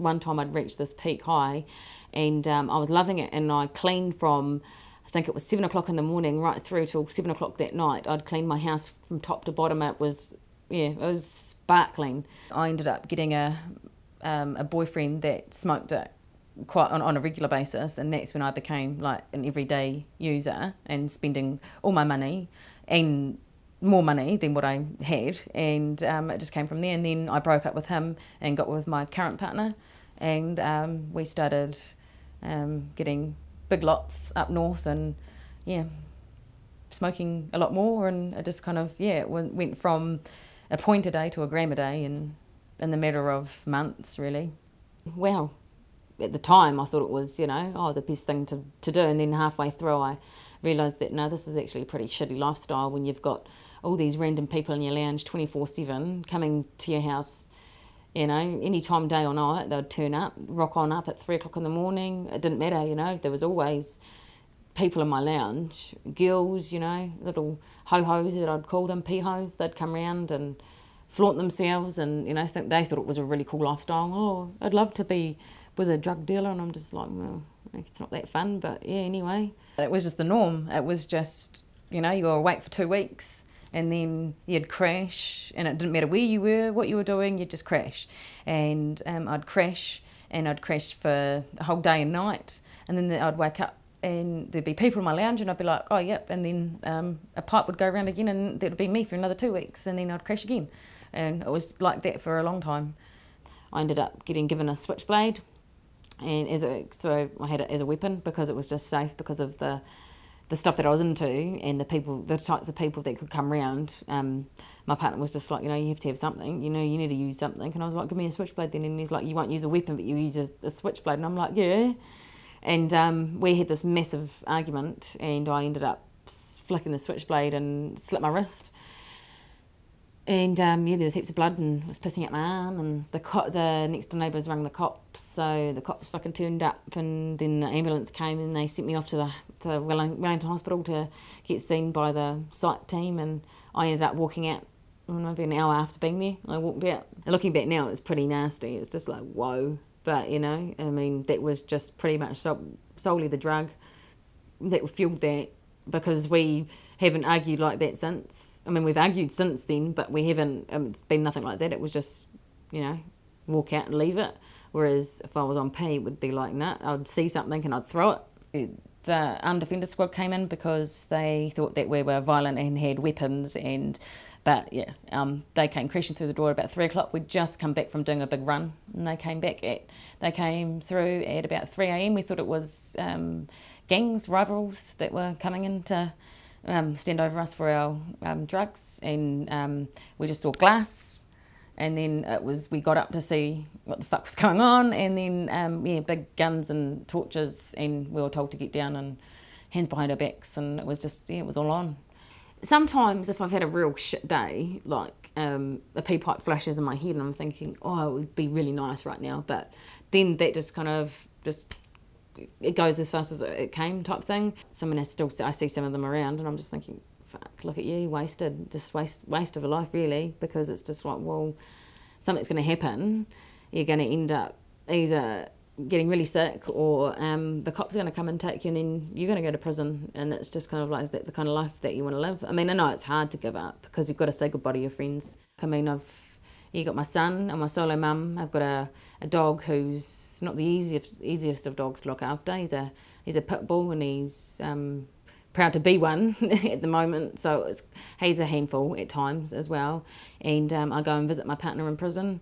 one time I'd reached this peak high and um, I was loving it and I cleaned from I think it was seven o'clock in the morning right through till seven o'clock that night. I'd cleaned my house from top to bottom. It was yeah, it was sparkling. I ended up getting a um, a boyfriend that smoked it quite on, on a regular basis and that's when I became like an everyday user and spending all my money and more money than what I had and um, it just came from there and then I broke up with him and got with my current partner and um, we started um, getting big lots up north and yeah smoking a lot more and it just kind of yeah it went from a point a day to a gram a day in, in the matter of months really. Well, at the time I thought it was, you know, oh, the best thing to, to do. And then halfway through I realised that, no, this is actually a pretty shitty lifestyle when you've got all these random people in your lounge 24-7 coming to your house, you know, any time, day or night, they'd turn up, rock on up at three o'clock in the morning. It didn't matter, you know, there was always people in my lounge, girls, you know, little ho-hos that I'd call them, pee-hos, they'd come around and flaunt themselves and, you know, think they thought it was a really cool lifestyle. Oh, I'd love to be with a drug dealer and I'm just like, well, it's not that fun, but yeah, anyway. It was just the norm. It was just, you know, you were awake for two weeks and then you'd crash and it didn't matter where you were, what you were doing, you'd just crash. And um, I'd crash and I'd crash for a whole day and night and then I'd wake up and there'd be people in my lounge and I'd be like, oh, yep, and then um, a pipe would go around again and there'd be me for another two weeks and then I'd crash again. And it was like that for a long time. I ended up getting given a switchblade and as a, so I had it as a weapon because it was just safe because of the the stuff that I was into and the people, the types of people that could come around. Um, my partner was just like, you know, you have to have something, you know, you need to use something. And I was like, give me a switchblade then. And he's like, you won't use a weapon, but you use a, a switchblade. And I'm like, yeah. And um, we had this massive argument and I ended up flicking the switchblade and slit my wrist. And um, yeah, there was heaps of blood and was pissing out my arm. And the the next door neighbours rang the cops, so the cops fucking turned up. And then the ambulance came and they sent me off to the to Wellington Hospital to get seen by the site team. And I ended up walking out maybe an hour after being there. I walked out. And looking back now, it's pretty nasty. It's just like whoa. But you know, I mean, that was just pretty much so, solely the drug that fueled that because we haven't argued like that since I mean, we've argued since then, but we haven't, um, it's been nothing like that. It was just, you know, walk out and leave it. Whereas if I was on P, it would be like, nah, I'd see something and I'd throw it. The armed defender squad came in because they thought that we were violent and had weapons and but yeah, um, they came crashing through the door about three o'clock. We'd just come back from doing a big run, and they came back at they came through at about three a.m. We thought it was um, gangs, rivals that were coming in to um, stand over us for our um, drugs and um, we just saw glass. And then it was we got up to see what the fuck was going on. And then um, yeah big guns and torches and we were told to get down and hands behind our backs. And it was just yeah it was all on. Sometimes if I've had a real shit day like um, a pee pipe flashes in my head and I'm thinking oh it would be really nice right now. But then that just kind of just it goes as fast as it came type thing. Someone has still, I see some of them around and I'm just thinking, fuck, look at you, wasted, just waste, waste of a life really, because it's just like, well, something's going to happen. You're going to end up either getting really sick or um, the cops are going to come and take you and then you're going to go to prison and it's just kind of like, that the kind of life that you want to live? I mean, I know it's hard to give up because you've got to say goodbye to your friends. I mean, I've you got my son and my solo mum. I've got a, a dog who's not the easiest easiest of dogs to look after. He's a he's a pit bull and he's um, proud to be one at the moment. So he's a handful at times as well. And um, I go and visit my partner in prison.